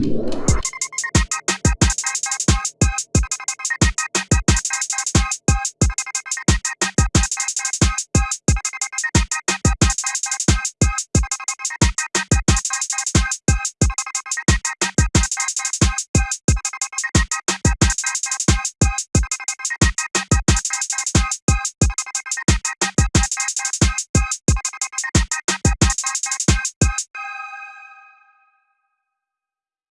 Yeah.